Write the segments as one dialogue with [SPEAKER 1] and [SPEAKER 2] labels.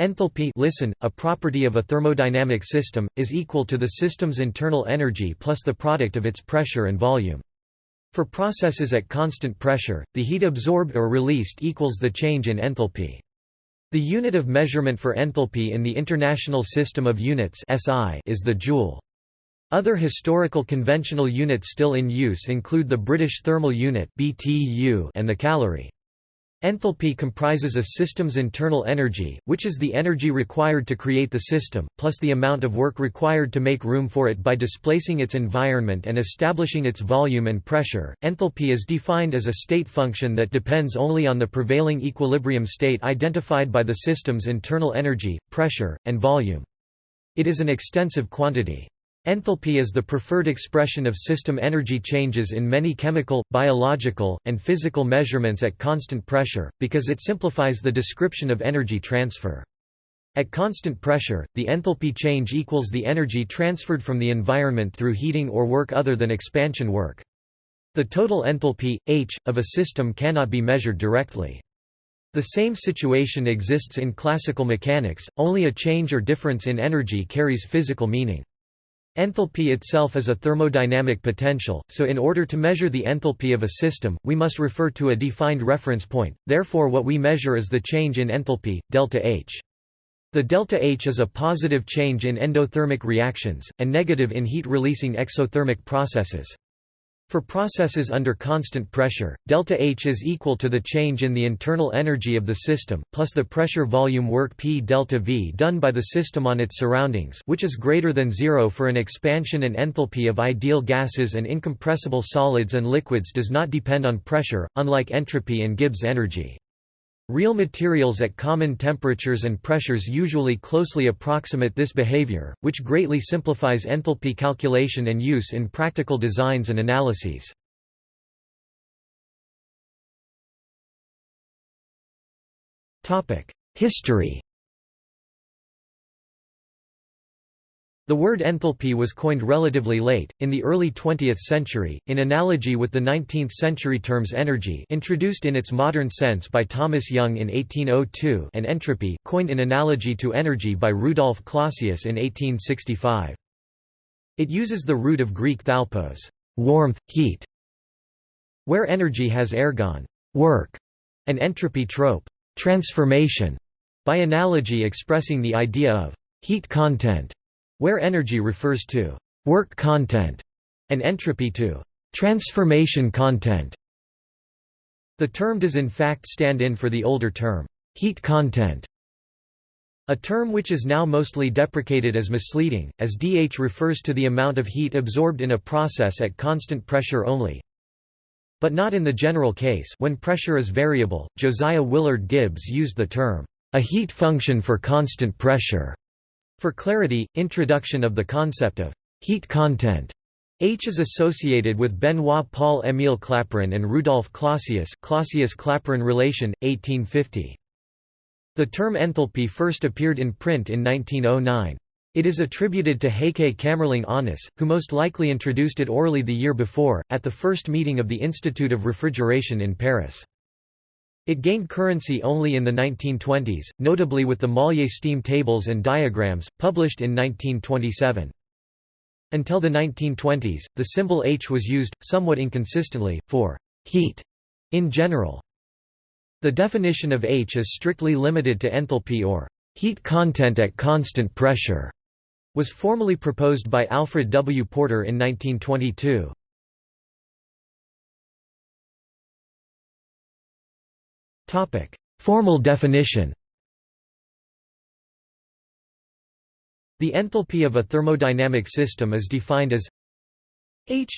[SPEAKER 1] Enthalpy listen, a property of a thermodynamic system, is equal to the system's internal energy plus the product of its pressure and volume. For processes at constant pressure, the heat absorbed or released equals the change in enthalpy. The unit of measurement for enthalpy in the International System of Units is the joule. Other historical conventional units still in use include the British Thermal Unit and the calorie. Enthalpy comprises a system's internal energy, which is the energy required to create the system, plus the amount of work required to make room for it by displacing its environment and establishing its volume and pressure. Enthalpy is defined as a state function that depends only on the prevailing equilibrium state identified by the system's internal energy, pressure, and volume. It is an extensive quantity. Enthalpy is the preferred expression of system energy changes in many chemical, biological, and physical measurements at constant pressure, because it simplifies the description of energy transfer. At constant pressure, the enthalpy change equals the energy transferred from the environment through heating or work other than expansion work. The total enthalpy, H, of a system cannot be measured directly. The same situation exists in classical mechanics, only a change or difference in energy carries physical meaning. Enthalpy itself is a thermodynamic potential, so in order to measure the enthalpy of a system, we must refer to a defined reference point, therefore what we measure is the change in enthalpy, delta H. The delta H is a positive change in endothermic reactions, and negative in heat-releasing exothermic processes. For processes under constant pressure, delta H is equal to the change in the internal energy of the system, plus the pressure volume work P delta V done by the system on its surroundings which is greater than zero for an expansion and enthalpy of ideal gases and incompressible solids and liquids does not depend on pressure, unlike entropy and Gibbs energy. Real materials at common temperatures and pressures usually closely approximate this behavior, which greatly simplifies enthalpy calculation and use in practical designs and analyses. History The word enthalpy was coined relatively late, in the early 20th century, in analogy with the 19th-century terms energy introduced in its modern sense by Thomas Young in 1802 and entropy coined in analogy to energy by Rudolf Clausius in 1865. It uses the root of Greek thalpos warmth, heat", where energy has ergon work", and entropy trope transformation", by analogy expressing the idea of heat content where energy refers to work content and entropy to transformation content. The term does in fact stand in for the older term, heat content, a term which is now mostly deprecated as misleading, as dH refers to the amount of heat absorbed in a process at constant pressure only. But not in the general case when pressure is variable. Josiah Willard Gibbs used the term, a heat function for constant pressure, for clarity, introduction of the concept of heat content H is associated with Benoit Paul Émile Clapeyron and Rudolf Clausius Clausius-Clapeyron relation, 1850. The term enthalpy first appeared in print in 1909. It is attributed to Heike Kamerlingh Onnes, who most likely introduced it orally the year before, at the first meeting of the Institute of Refrigeration in Paris. It gained currency only in the 1920s, notably with the Mollier steam tables and diagrams, published in 1927. Until the 1920s, the symbol H was used, somewhat inconsistently, for «heat» in general. The definition of H is strictly limited to enthalpy or «heat content at constant pressure» was formally proposed by Alfred W. Porter in 1922. Formal definition. The enthalpy of a thermodynamic system is defined as H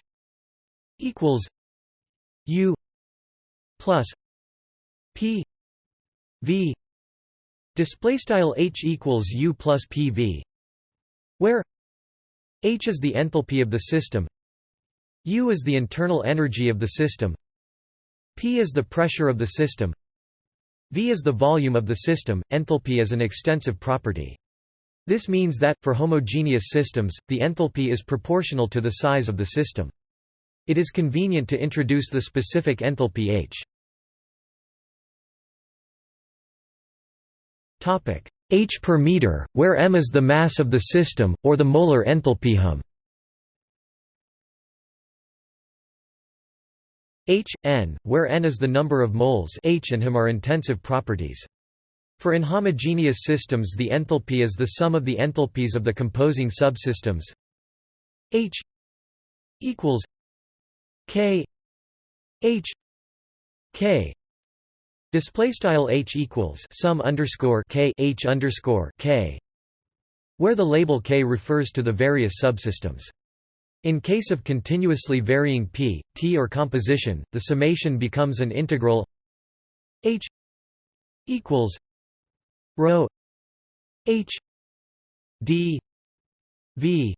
[SPEAKER 1] equals U plus P V. Display style H equals U plus PV where H is the enthalpy of the system U is the internal energy of the system P is the pressure of the system V is the volume of the system. Enthalpy is an extensive property. This means that, for homogeneous systems, the enthalpy is proportional to the size of the system. It is convenient to introduce the specific enthalpy H. h per meter, where m is the mass of the system, or the molar enthalpy hum. H, n, where n is the number of moles H and him are intensive properties. For inhomogeneous systems the enthalpy is the sum of the enthalpies of the composing subsystems H equals K H K display style H equals sum underscore K H underscore K where the label K refers to the various subsystems. In case of continuously varying p, t or composition, the summation becomes an integral H equals rho h d v.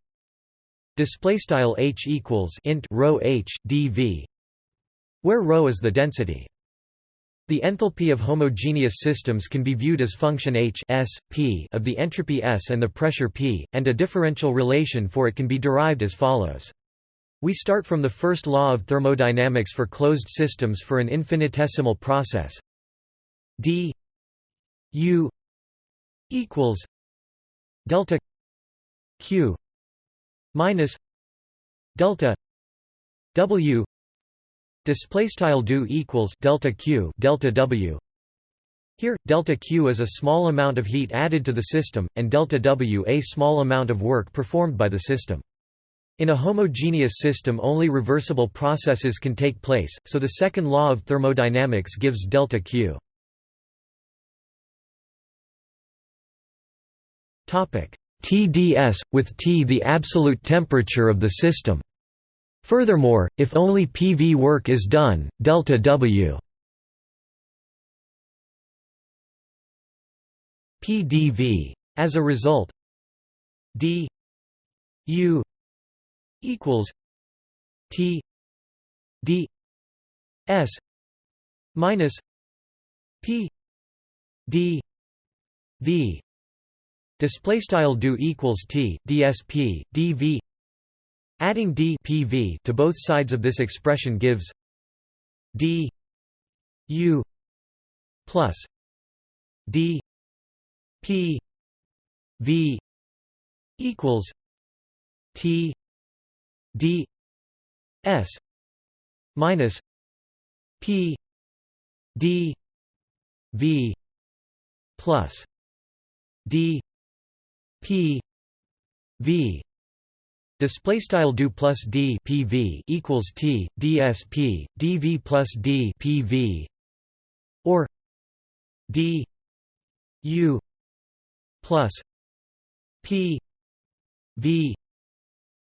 [SPEAKER 1] Display style h equals int rho h dv where rho is the density the enthalpy of homogeneous systems can be viewed as function h s, p of the entropy S and the pressure P, and a differential relation for it can be derived as follows. We start from the first law of thermodynamics for closed systems for an infinitesimal process d u equals delta q minus delta w display style do equals delta q delta w. Here delta q is a small amount of heat added to the system and delta w a small amount of work performed by the system. In a homogeneous system only reversible processes can take place so the second law of thermodynamics gives delta q. Topic. TDS, with T the absolute temperature of the system. Furthermore, if only PV work is done, delta W PdV. As a result, d U equals T d S minus P d V Display style do equals t dsp dv. Adding d pv to both sides of this expression gives d u plus d p v equals t d s minus p d v plus d P V display style do plus D PV equals T DSP DV plus D PV or D U plus P V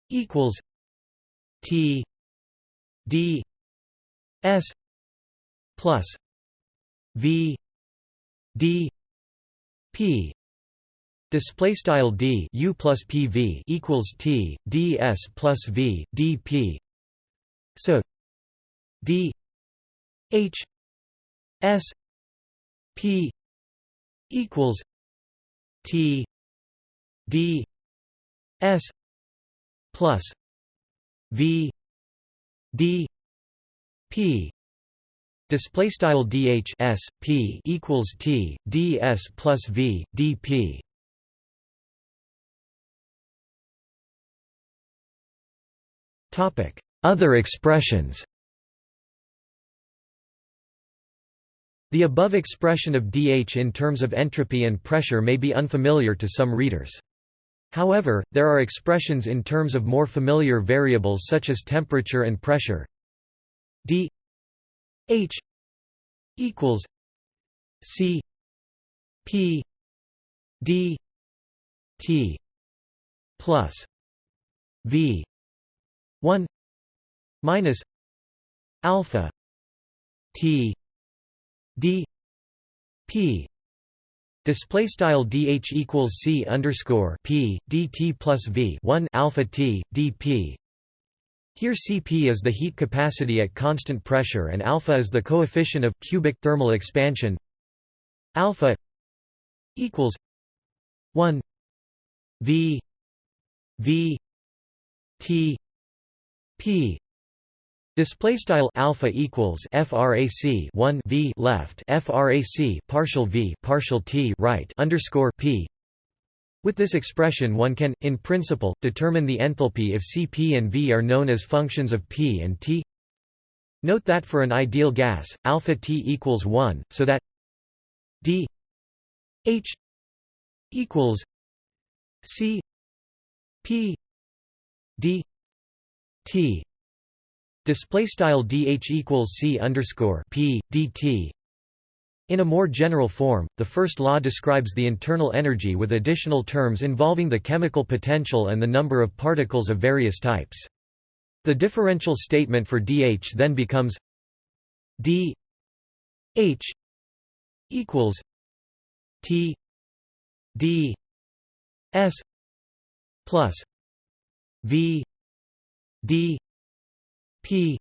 [SPEAKER 1] equals T D S plus V D P Display style d u plus pv equals t ds plus v dp. So d h s p equals t d s plus v d p display style dh s p equals t ds plus v dp Other expressions The above expression of dH in terms of entropy and pressure may be unfamiliar to some readers. However, there are expressions in terms of more familiar variables such as temperature and pressure. d h equals c p d t plus v 1 minus alpha t d p. Display style dh equals c underscore p dt plus v 1 alpha t dp here Cp is the heat capacity at constant pressure and alpha is the coefficient of cubic thermal expansion. Alpha equals 1 v v t p Display style alpha equals frac 1 v left frac partial v partial t right underscore p. With this expression, one can, in principle, determine the enthalpy if Cp and V are known as functions of p and t. Note that for an ideal gas, alpha t equals 1, so that d h equals c p d t display style dh equals c underscore p dt in a more general form, the first law describes the internal energy with additional terms involving the chemical potential and the number of particles of various types. The differential statement for dH then becomes d h equals t d s plus v d p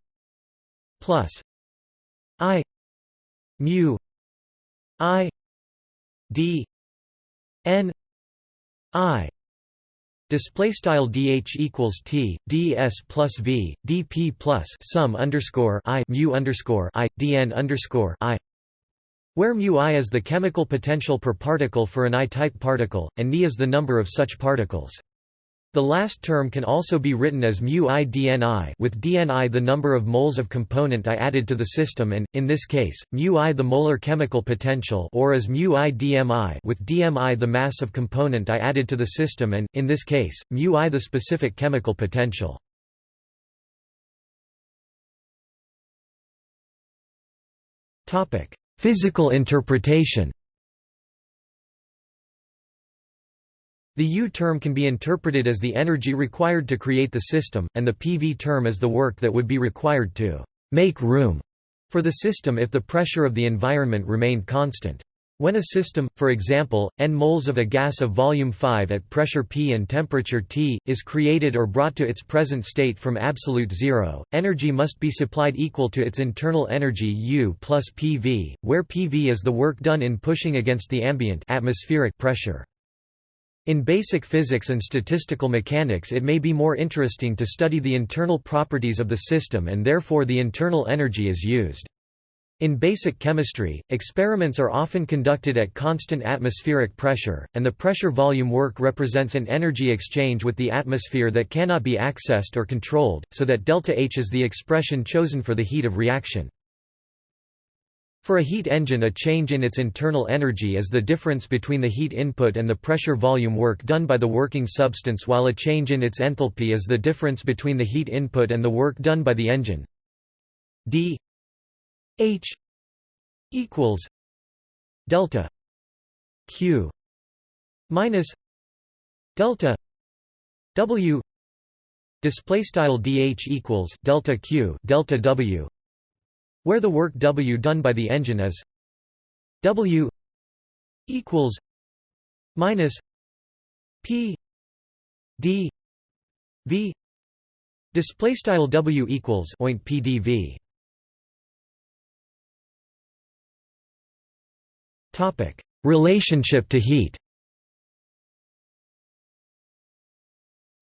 [SPEAKER 1] plus i mu i d n i Display style dh equals t ds plus v dp plus sum underscore i mu underscore i dn underscore i, where mu i is the chemical potential per particle for an I-type particle, and Ni is the number of such particles. The last term can also be written as mu i dni with dni the number of moles of component I added to the system and, in this case, mu i the molar chemical potential or as mu i dmi with dmi the mass of component I added to the system and, in this case, mu i the specific chemical potential. Physical interpretation The U term can be interpreted as the energy required to create the system, and the PV term as the work that would be required to make room for the system if the pressure of the environment remained constant. When a system, for example, n moles of a gas of volume 5 at pressure P and temperature T, is created or brought to its present state from absolute zero, energy must be supplied equal to its internal energy U plus PV, where PV is the work done in pushing against the ambient atmospheric pressure. In basic physics and statistical mechanics it may be more interesting to study the internal properties of the system and therefore the internal energy is used. In basic chemistry, experiments are often conducted at constant atmospheric pressure, and the pressure-volume work represents an energy exchange with the atmosphere that cannot be accessed or controlled, so that delta H is the expression chosen for the heat of reaction. For a heat engine a change in its internal energy is the difference between the heat input and the pressure volume work done by the working substance while a change in its enthalpy is the difference between the heat input and the work done by the engine. d h equals delta q minus delta w display style dh equals delta q delta w where the work W done by the engine is W equals minus P D V. Display style W equals oint PdV topic. Relationship to heat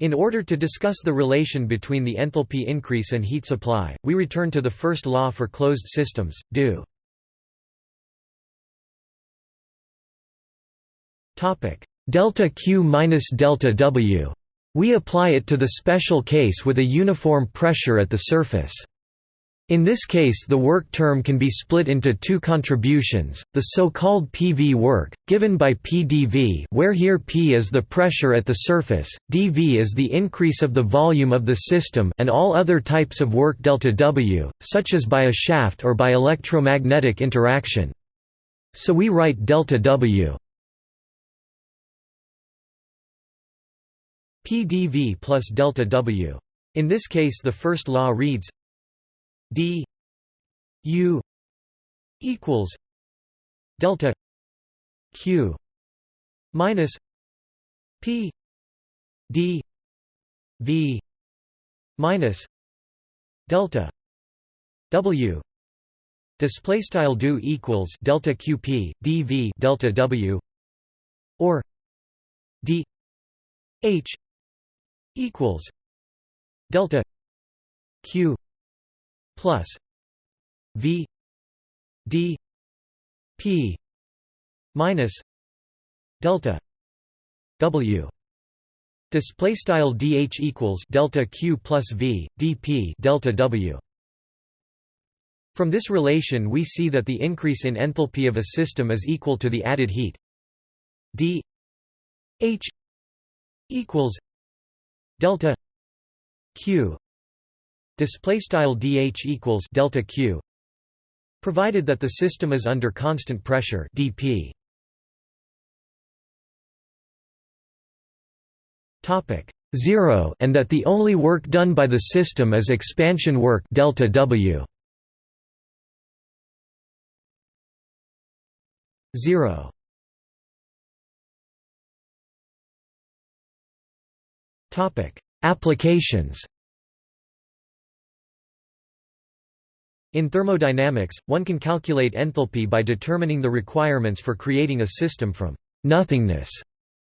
[SPEAKER 1] In order to discuss the relation between the enthalpy increase and heat supply, we return to the first law for closed systems, do. Topic: delta Q minus delta W. We apply it to the special case with a uniform pressure at the surface. In this case the work term can be split into two contributions, the so-called PV work, given by PdV where here P is the pressure at the surface, dV is the increase of the volume of the system and all other types of work delta W, such as by a shaft or by electromagnetic interaction. So we write delta W PdV plus delta W. In this case the first law reads d u equals delta q minus p d v minus delta w. Display style do equals delta qp dv delta w or d h equals delta q plus v d p minus delta w. Display style dh equals delta q plus v dp delta w. From this relation we see that the increase in enthalpy of a system is equal to the added heat d h equals delta q display style dh equals delta q provided that the system is under constant pressure dp topic 0 and that the only work done by the system is expansion work delta w. 0 topic applications In thermodynamics, one can calculate enthalpy by determining the requirements for creating a system from nothingness.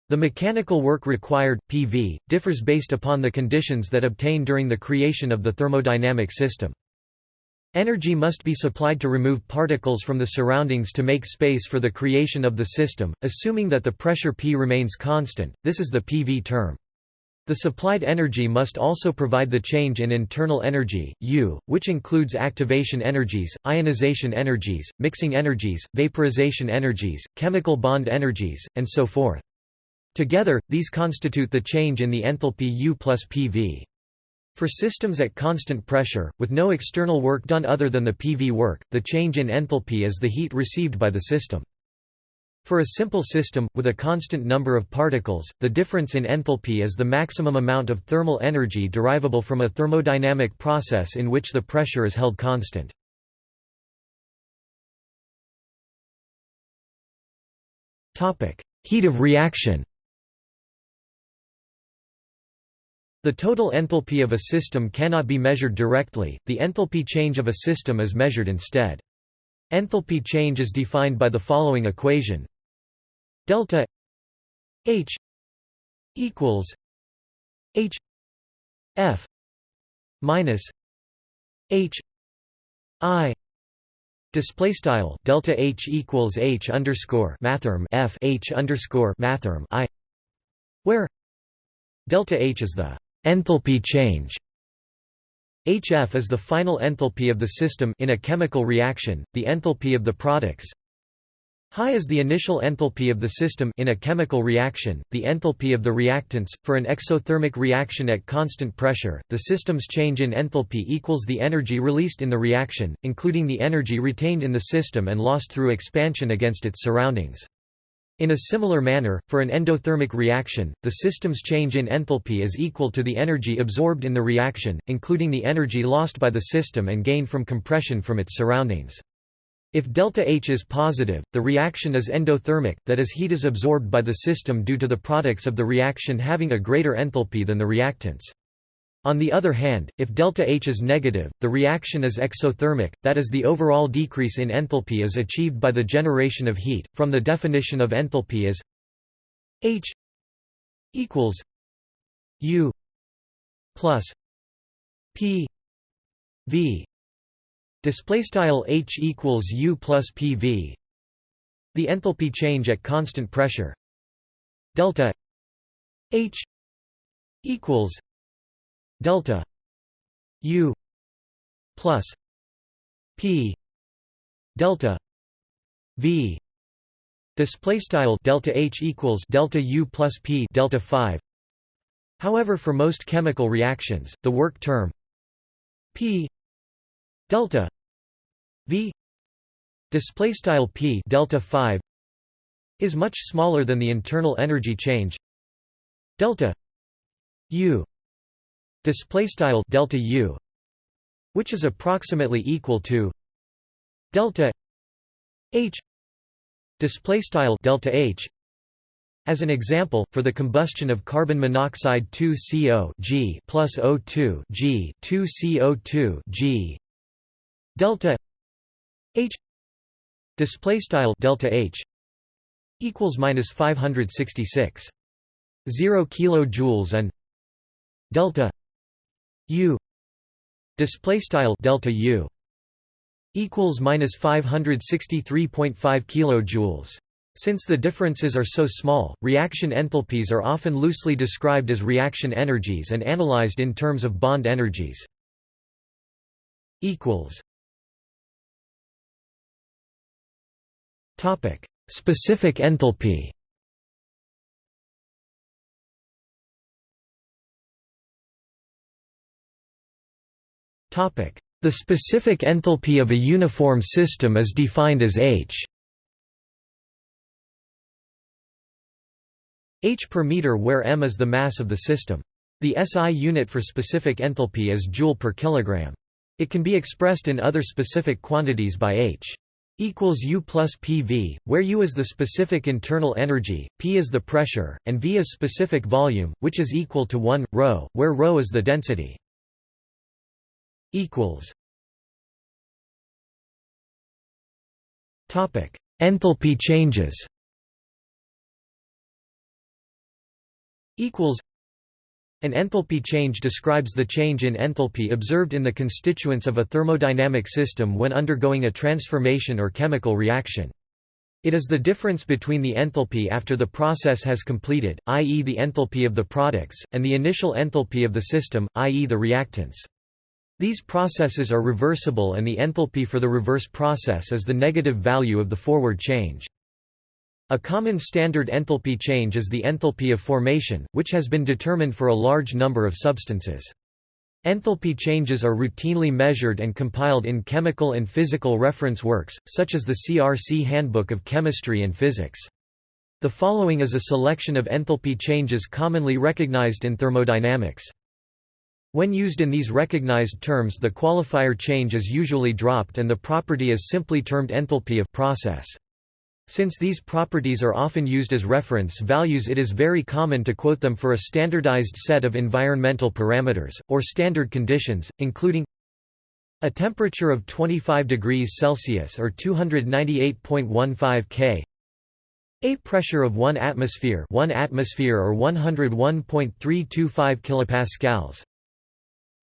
[SPEAKER 1] The mechanical work required, PV, differs based upon the conditions that obtain during the creation of the thermodynamic system. Energy must be supplied to remove particles from the surroundings to make space for the creation of the system, assuming that the pressure P remains constant, this is the PV term. The supplied energy must also provide the change in internal energy, U, which includes activation energies, ionization energies, mixing energies, vaporization energies, chemical bond energies, and so forth. Together, these constitute the change in the enthalpy U plus PV. For systems at constant pressure, with no external work done other than the PV work, the change in enthalpy is the heat received by the system. For a simple system, with a constant number of particles, the difference in enthalpy is the maximum amount of thermal energy derivable from a thermodynamic process in which the pressure is held constant. Heat of reaction The total enthalpy of a system cannot be measured directly, the enthalpy change of a system is measured instead. Enthalpy change is defined by the following equation. Delta H equals H F minus H I. Display style delta H equals H underscore mathrm F H underscore mathrm I, where delta H is the enthalpy change HF is the final enthalpy of the system in a chemical reaction, the enthalpy of the products. Hi is the initial enthalpy of the system in a chemical reaction, the enthalpy of the reactants. For an exothermic reaction at constant pressure, the system's change in enthalpy equals the energy released in the reaction, including the energy retained in the system and lost through expansion against its surroundings. In a similar manner, for an endothermic reaction, the system's change in enthalpy is equal to the energy absorbed in the reaction, including the energy lost by the system and gained from compression from its surroundings. If delta H is positive, the reaction is endothermic, that is heat is absorbed by the system due to the products of the reaction having a greater enthalpy than the reactants. On the other hand, if delta H is negative, the reaction is exothermic, that is the overall decrease in enthalpy is achieved by the generation of heat. From the definition of enthalpy as H equals U plus P V. Display style H equals U plus PV the enthalpy change at constant pressure. Delta H equals delta u plus p delta v. Display style delta h equals delta u plus p delta 5 however for most chemical reactions the work term p delta v display style p delta 5 is much smaller than the internal energy change delta u display style delta u which is approximately equal to delta h display style delta h as an example, for the combustion of carbon monoxide 2CO G plus O2 G 2CO2 G delta H display style delta H equals minus 566 0 kilojoules and delta U display style delta U equals minus 563.5 kilojoules. Since the differences are so small, reaction enthalpies are often loosely described as reaction energies and analyzed in terms of bond energies. equals Topic: Specific enthalpy. The specific enthalpy of a uniform system is defined as H H per meter where m is the mass of the system. The SI unit for specific enthalpy is joule per kilogram. It can be expressed in other specific quantities by H equals U plus PV, where U is the specific internal energy, P is the pressure, and V is specific volume, which is equal to 1 ρ, where ρ is the density. Equals Topic: Enthalpy changes. equals an enthalpy change describes the change in enthalpy observed in the constituents of a thermodynamic system when undergoing a transformation or chemical reaction. It is the difference between the enthalpy after the process has completed, i.e. the enthalpy of the products, and the initial enthalpy of the system, i.e. the reactants. These processes are reversible and the enthalpy for the reverse process is the negative value of the forward change. A common standard enthalpy change is the enthalpy of formation, which has been determined for a large number of substances. Enthalpy changes are routinely measured and compiled in chemical and physical reference works, such as the CRC Handbook of Chemistry and Physics. The following is a selection of enthalpy changes commonly recognized in thermodynamics. When used in these recognized terms the qualifier change is usually dropped and the property is simply termed enthalpy of process. Since these properties are often used as reference values it is very common to quote them for a standardized set of environmental parameters, or standard conditions, including a temperature of 25 degrees Celsius or 298.15 K a pressure of 1 atmosphere 1 atmosphere or 101.325 kilopascals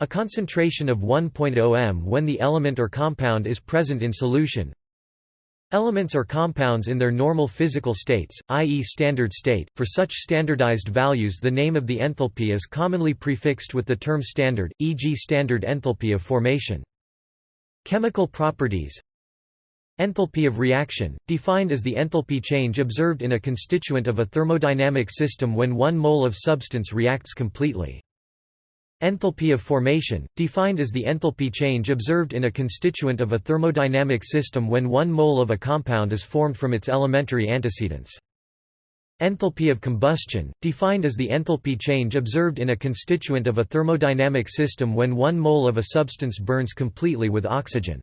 [SPEAKER 1] a concentration of 1.0 m when the element or compound is present in solution Elements or compounds in their normal physical states, i.e. standard state, for such standardized values the name of the enthalpy is commonly prefixed with the term standard, e.g. standard enthalpy of formation. Chemical properties Enthalpy of reaction, defined as the enthalpy change observed in a constituent of a thermodynamic system when one mole of substance reacts completely. Enthalpy of formation, defined as the enthalpy change observed in a constituent of a thermodynamic system when one mole of a compound is formed from its elementary antecedents. Enthalpy of combustion, defined as the enthalpy change observed in a constituent of a thermodynamic system when one mole of a substance burns completely with oxygen.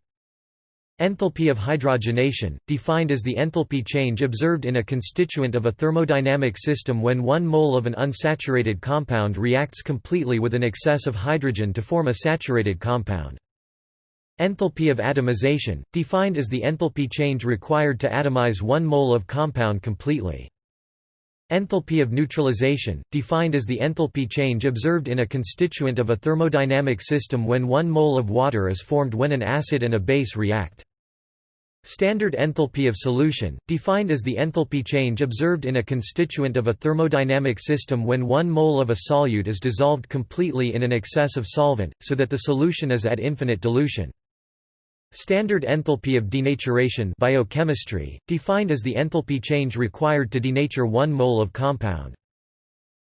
[SPEAKER 1] Enthalpy of hydrogenation, defined as the enthalpy change observed in a constituent of a thermodynamic system when one mole of an unsaturated compound reacts completely with an excess of hydrogen to form a saturated compound. Enthalpy of atomization, defined as the enthalpy change required to atomize one mole of compound completely. Enthalpy of neutralization, defined as the enthalpy change observed in a constituent of a thermodynamic system when one mole of water is formed when an acid and a base react. Standard enthalpy of solution, defined as the enthalpy change observed in a constituent of a thermodynamic system when one mole of a solute is dissolved completely in an excess of solvent, so that the solution is at infinite dilution. Standard enthalpy of denaturation biochemistry, defined as the enthalpy change required to denature one mole of compound.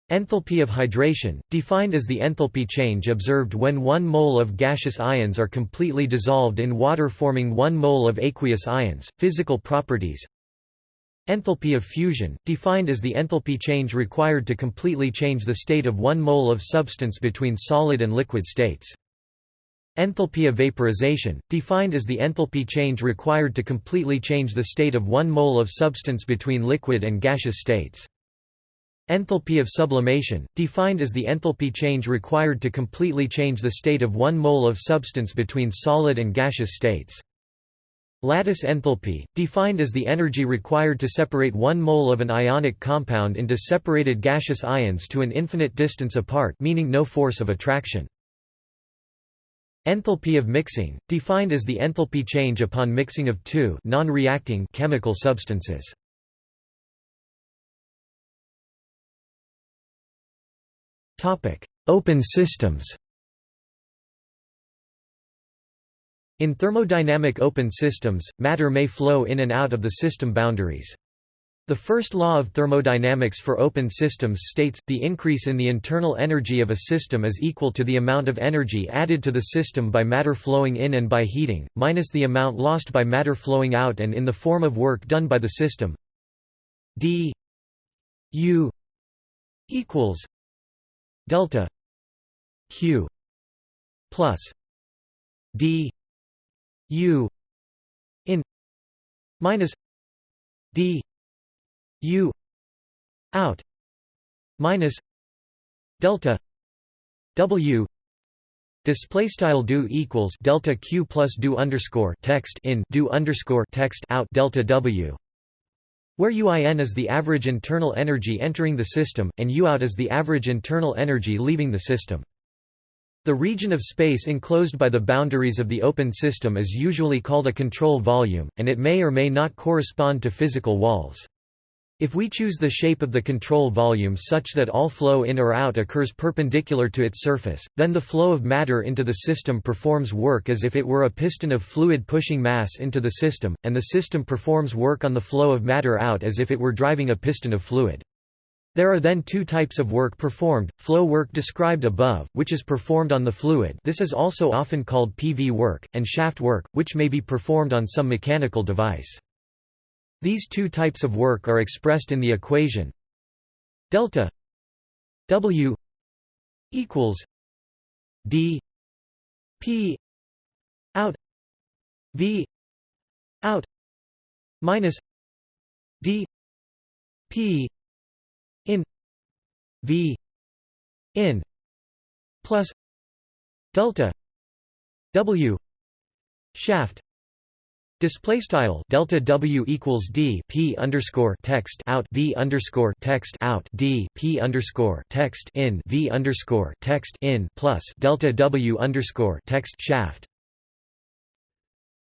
[SPEAKER 1] Enthalpy of hydration, defined as the enthalpy change observed when one mole of gaseous ions are completely dissolved in water forming one mole of aqueous ions. Physical properties Enthalpy of fusion, defined as the enthalpy change required to completely change the state of one mole of substance between solid and liquid states. Enthalpy of vaporization, defined as the enthalpy change required to completely change the state of one mole of substance between liquid and gaseous states. Enthalpy of sublimation, defined as the enthalpy change required to completely change the state of one mole of substance between solid and gaseous states. Lattice enthalpy, defined as the energy required to separate one mole of an ionic compound into separated gaseous ions to an infinite distance apart meaning no force of attraction. Enthalpy of mixing, defined as the enthalpy change upon mixing of two non-reacting chemical substances. Topic: Open systems In thermodynamic open systems, matter may flow in and out of the system boundaries. The first law of thermodynamics for open systems states, the increase in the internal energy of a system is equal to the amount of energy added to the system by matter flowing in and by heating, minus the amount lost by matter flowing out and in the form of work done by the system. D u equals delta q plus d u in minus d u out minus delta w Display style do equals delta q plus do underscore text in do underscore text out delta w, where uin is the average internal energy entering the system, and u out is the average internal energy leaving the system. The region of space enclosed by the boundaries of the open system is usually called a control volume, and it may or may not correspond to physical walls. If we choose the shape of the control volume such that all flow in or out occurs perpendicular to its surface, then the flow of matter into the system performs work as if it were a piston of fluid pushing mass into the system, and the system performs work on the flow of matter out as if it were driving a piston of fluid. There are then two types of work performed, flow work described above, which is performed on the fluid this is also often called PV work, and shaft work, which may be performed on some mechanical device. These two types of work are expressed in the equation delta W equals d p out v out minus d p in v in plus delta w shaft Display style delta W equals D P underscore text out V underscore text out D P underscore text in V underscore text in plus delta W underscore text shaft.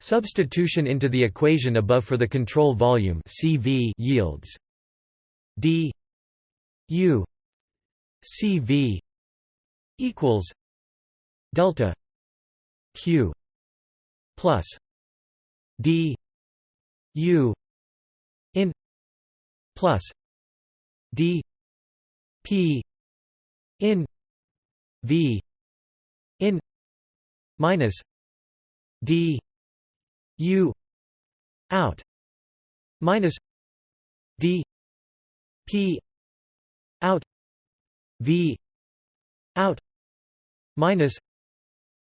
[SPEAKER 1] Substitution into the equation above for the control volume CV yields D U C V equals delta Q plus D U in plus D P in V in minus D U out minus D P out v out minus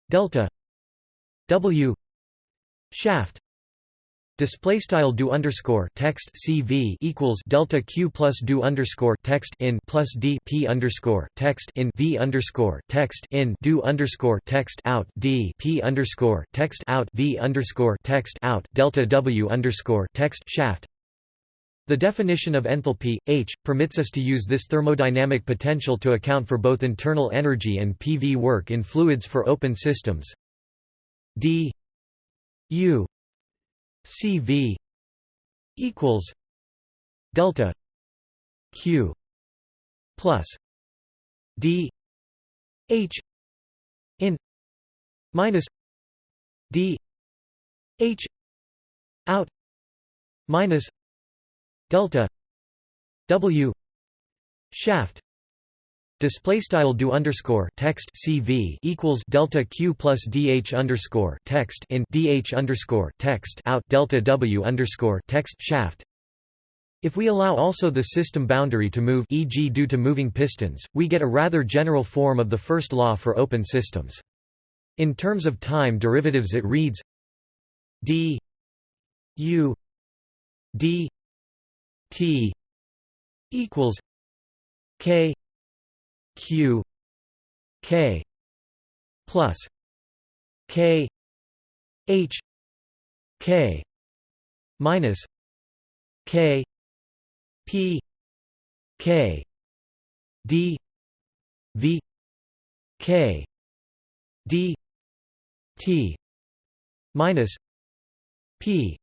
[SPEAKER 1] delta w shaft Display style do underscore text CV equals delta Q plus do underscore text in plus D P underscore text in V underscore text in do underscore text out D P underscore text out V underscore text out delta W underscore text shaft the definition of enthalpy, H, permits us to use this thermodynamic potential to account for both internal energy and PV work in fluids for open systems. d U C V equals delta Q plus D H in minus D H out minus delta w shaft Display style do underscore text CV equals delta Q plus DH underscore text in DH underscore text out delta W underscore text shaft. If we allow also the system boundary to move e.g. due to moving pistons, we get a rather general form of the first law for open systems. In terms of time derivatives it reads d u d T equals K Q K plus K H K minus K P K D V K D T minus P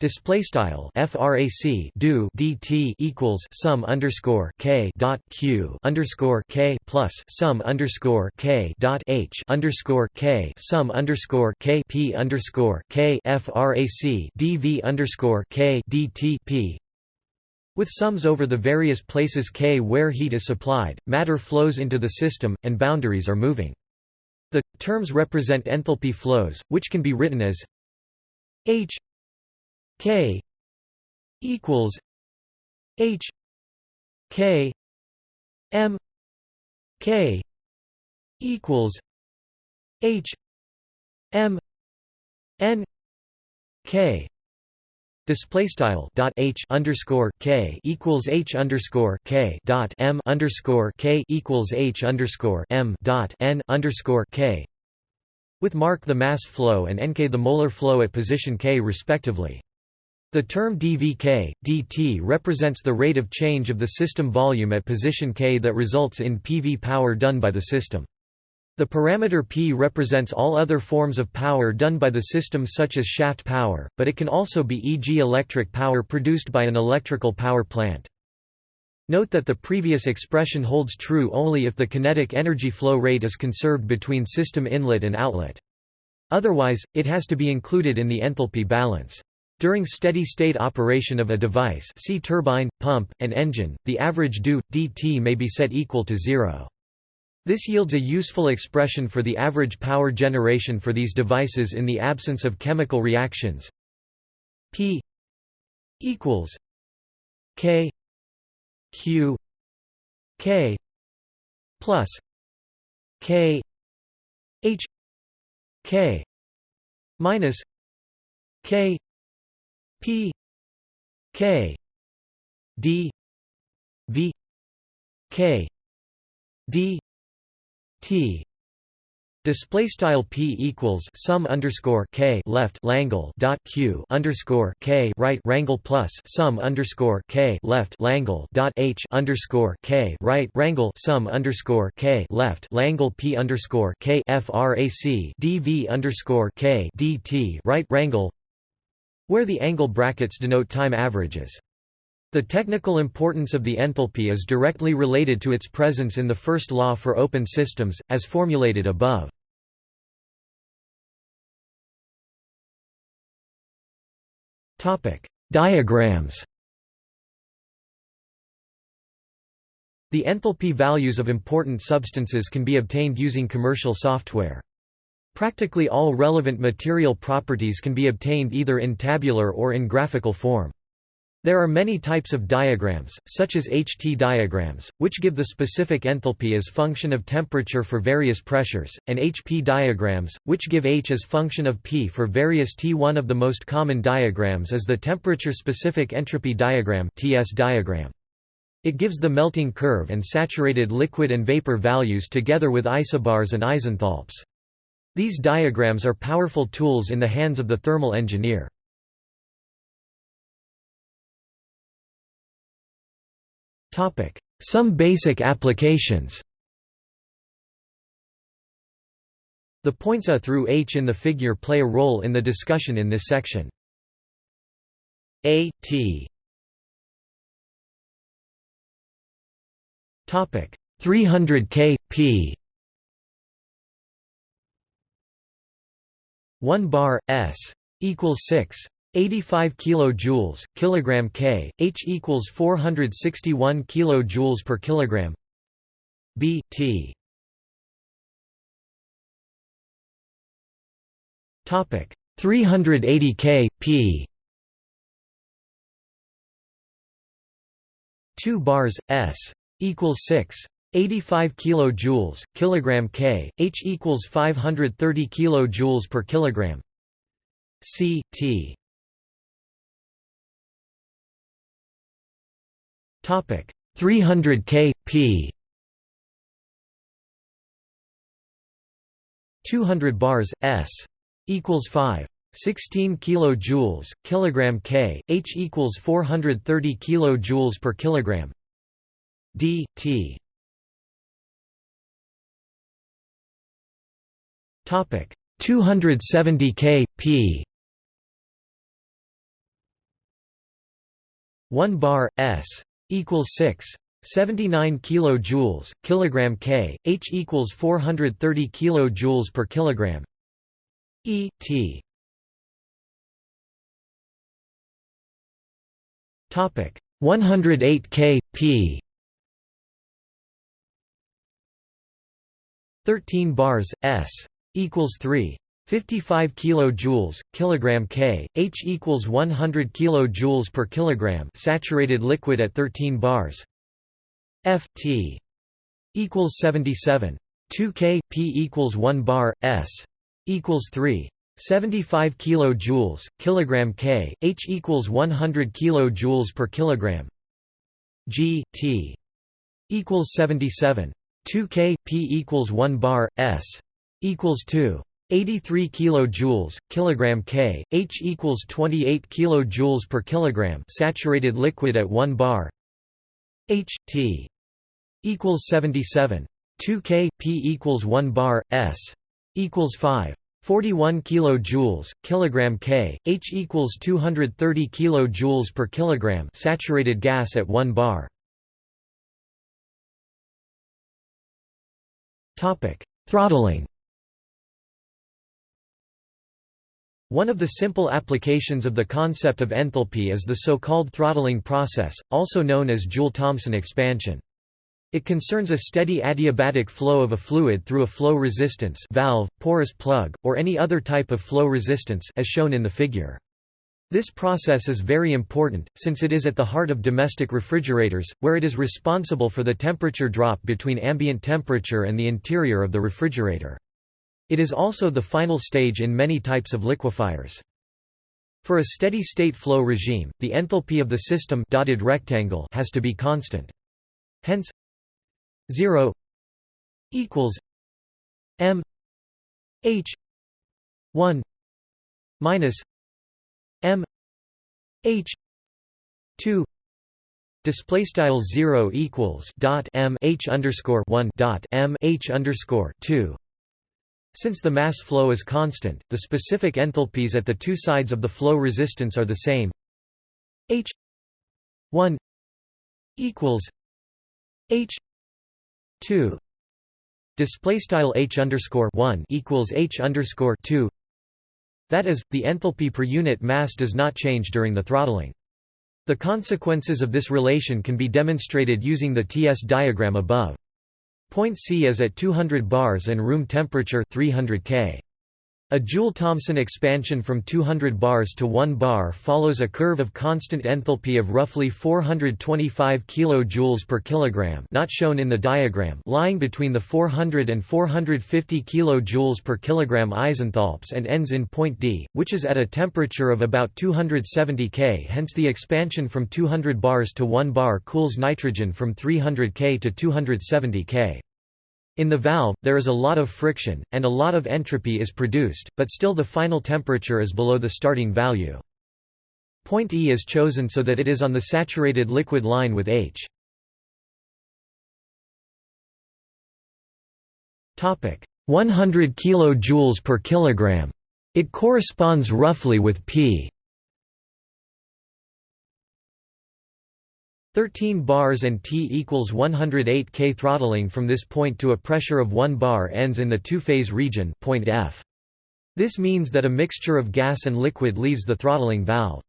[SPEAKER 1] Display style frac do dt equals sum underscore k dot q underscore k plus sum underscore k dot h underscore k sum underscore k p underscore k frac dv underscore k dt p with sums over the various places k where heat is supplied, matter flows into the system, and boundaries are moving. The terms represent enthalpy flows, which can be written as h K equals H K M K equals H M N K Display style dot H underscore K equals H underscore K dot M underscore K equals H underscore M dot N underscore K with mark the mass flow and nk the molar flow at position k respectively. The term dVk, dt represents the rate of change of the system volume at position k that results in PV power done by the system. The parameter P represents all other forms of power done by the system such as shaft power, but it can also be e.g. electric power produced by an electrical power plant. Note that the previous expression holds true only if the kinetic energy flow rate is conserved between system inlet and outlet. Otherwise, it has to be included in the enthalpy balance. During steady-state operation of a device see turbine, pump, and engine, the average dU, dt may be set equal to zero. This yields a useful expression for the average power generation for these devices in the absence of chemical reactions. P equals K Q K plus K H K minus K P K D V K D T Display style p equals sum underscore k left langle dot q underscore k right rangle plus sum underscore k left langle dot h underscore k right rangle sum underscore k left langle p underscore k frac dv underscore k dt right rangle where the angle brackets denote time averages. The technical importance of the enthalpy is directly related to its presence in the first law for open systems, as formulated above. Diagrams The enthalpy values of important substances can be obtained using commercial software. Practically all relevant material properties can be obtained either in tabular or in graphical form. There are many types of diagrams, such as HT diagrams, which give the specific enthalpy as function of temperature for various pressures, and HP diagrams, which give H as function of P for various T. One of the most common diagrams is the temperature-specific entropy diagram TS diagram. It gives the melting curve and saturated liquid and vapor values together with isobars and isenthalps. These diagrams are powerful tools in the hands of the thermal engineer. Some basic applications. The points A through H in the figure play a role in the discussion in this section. A T. Topic. 300 K P 1 bar s equals 6 85 kilojoules kilogram k h equals 461 kilojoules per kilogram b t. Topic 380 k p. 2 bars s equals 6 85 kilojoules kilogram K H equals 530 kilojoules per kilogram. C T. Topic 300 K P. 200 bars S equals 5 16 kilojoules kilogram K H equals 430 kilojoules per kilogram. D T Topic. 270 k p. 1 bar s. equals 6 79 kilojoules kilogram k. H equals 430 kilojoules per kilogram. E t. Topic. 108 k p. 13 bars s equals 3 55 kilojoules kilogram K. H equals 100 kilojoules per kilogram saturated liquid at 13 bars. F T equals 77 2 K P equals 1 bar S equals 3 75 kilojoules kilogram K. H equals 100 kilojoules per kilogram. G T equals 77 2 K P equals 1 bar S equals 2 83 kilojoules kilogram K. H equals 28 kilojoules per kilogram saturated liquid at 1 bar. H T. equals 77 2 K P equals 1 bar S. equals 5 41 kilojoules kilogram K. H equals 230 kilojoules per kilogram saturated gas at 1 bar. Topic throttling One of the simple applications of the concept of enthalpy is the so-called throttling process, also known as Joule-Thomson expansion. It concerns a steady adiabatic flow of a fluid through a flow resistance valve, porous plug, or any other type of flow resistance as shown in the figure. This process is very important, since it is at the heart of domestic refrigerators, where it is responsible for the temperature drop between ambient temperature and the interior of the refrigerator. It is also the final stage in many types of liquefiers. For a steady-state flow regime, the enthalpy of the system dotted rectangle has to be constant. Hence 0 equals m h 1 minus m h 2 display style 0 equals dot m h underscore 1 dot m h underscore 2 since the mass flow is constant, the specific enthalpies at the two sides of the flow resistance are the same. H 1 equals H 2 display style H underscore 1 equals H underscore 2 that is, the enthalpy per unit mass does not change during the throttling. The consequences of this relation can be demonstrated using the TS diagram above. Point C is at 200 bars and room temperature 300 K. A Joule-Thomson expansion from 200 bars to 1 bar follows a curve of constant enthalpy of roughly 425 kJ per kilogram not shown in the diagram lying between the 400 and 450 kJ per kilogram isenthalps and ends in point D, which is at a temperature of about 270 K hence the expansion from 200 bars to 1 bar cools nitrogen from 300 K to 270 K. In the valve, there is a lot of friction, and a lot of entropy is produced, but still the final temperature is below the starting value. Point E is chosen so that it is on the saturated liquid line with H. Topic: 100 kJ per kilogram. It corresponds roughly with P 13 bars and T equals 108 K throttling from this point to a pressure of 1 bar ends in the two-phase region point F. This means that a mixture of gas and liquid leaves the throttling valve.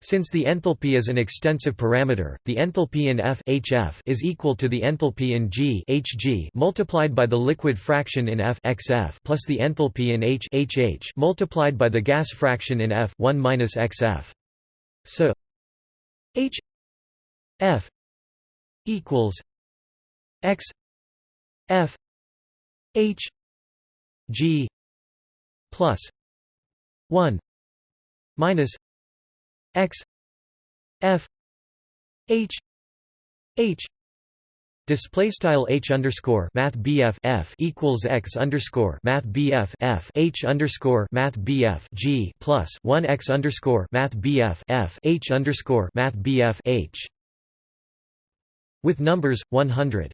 [SPEAKER 1] Since the enthalpy is an extensive parameter, the enthalpy in F HF is equal to the enthalpy in G HG multiplied by the liquid fraction in F XF plus the enthalpy in H HH multiplied by the gas fraction in F 1 minus XF. So H F equals X F H G plus one minus X F H H Display style h underscore math bf f equals x underscore math bf f h underscore math bf g plus one x underscore math bf f h underscore math bf h with numbers, 100.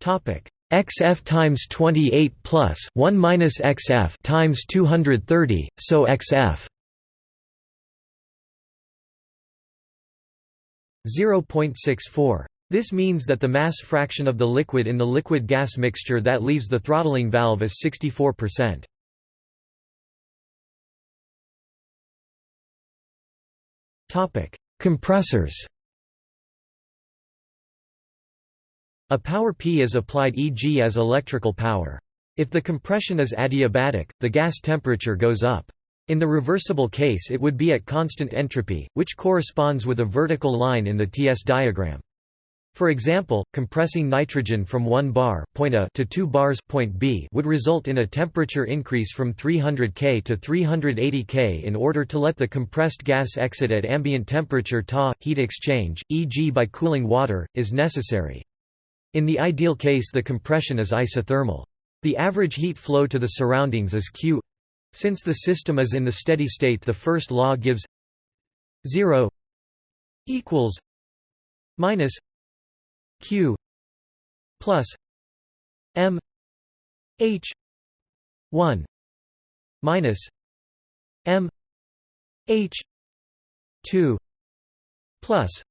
[SPEAKER 1] Topic xf times 28 plus 1 minus xf times 230, so xf 0.64. This means that the mass fraction of the liquid in the liquid-gas mixture that leaves the throttling valve is 64%. Compressors A power P is applied e.g. as electrical power. If the compression is adiabatic, the gas temperature goes up. In the reversible case it would be at constant entropy, which corresponds with a vertical line in the TS diagram. For example, compressing nitrogen from 1 bar point A to 2 bars point B would result in a temperature increase from 300 K to 380 K in order to let the compressed gas exit at ambient temperature Ta. Heat exchange, e.g. by cooling water, is necessary. In the ideal case the compression is isothermal. The average heat flow to the surroundings is Q since the system is in the steady state the first law gives 0 equals minus q plus m h 1 minus m h 2 plus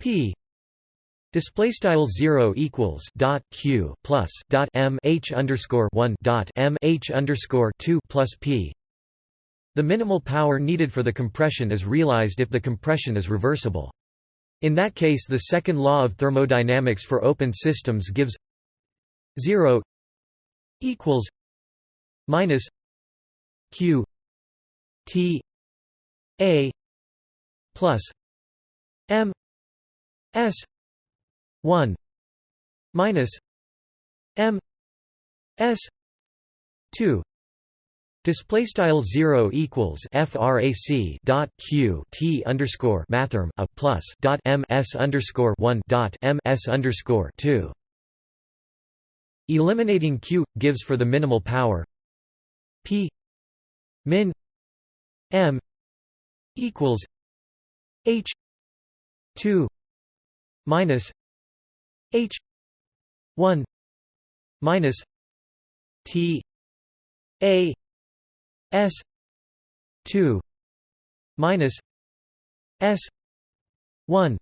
[SPEAKER 1] p Display style zero equals dot q plus dot m h underscore one dot m h underscore two plus p. The minimal power needed for the compression is realized if the compression is reversible. In that case, the second law of thermodynamics for open systems gives zero equals minus q t a plus m s 1 minus m s 2 Display style zero equals frac dot q t underscore mathrm a plus dot m s underscore one dot m s underscore two. Eliminating q gives for the minimal power p min m equals h two minus H one minus T A S two minus S one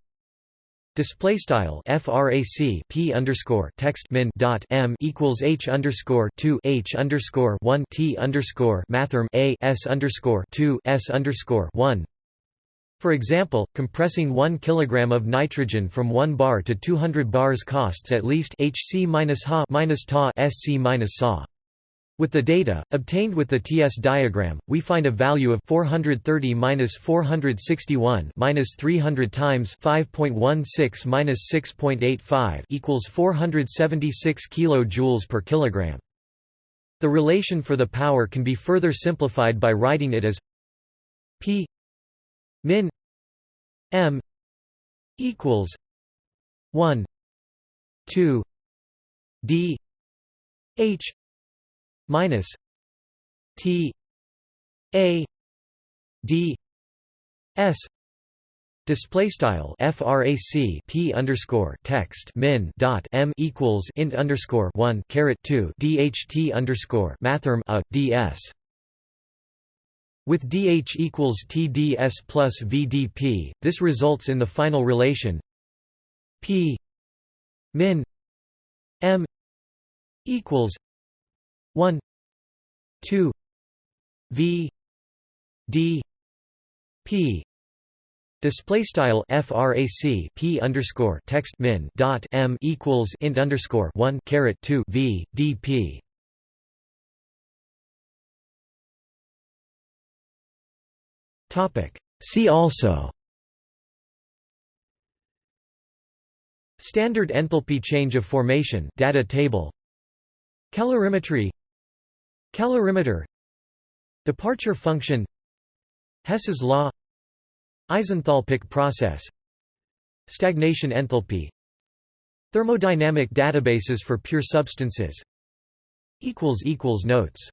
[SPEAKER 1] Display style frac p underscore text min dot m equals h underscore two h underscore one t underscore mathrm a s underscore two s underscore one for example, compressing 1 kg of nitrogen from 1 bar to 200 bars costs at least Hc-Ha Ta Sc-Sa. With the data, obtained with the TS diagram, we find a value of 430-461 300 times 5.16-6.85 equals 476 kJ per kilogram. The relation for the power can be further simplified by writing it as P min m equals 1 2 d h minus t a d s Display style frac p underscore text min dot m equals int underscore one caret two dht underscore mathrm a ds with dH equals TDS plus VDP, this results in the final relation P min M equals 1 2 V D P. Display style frac p underscore text min dot m equals int underscore one caret two v d p. Topic. See also Standard enthalpy change of formation data table. Calorimetry Calorimeter. Departure function. Hess's law. Isenthalpic process. Stagnation enthalpy. Thermodynamic databases for pure substances. Notes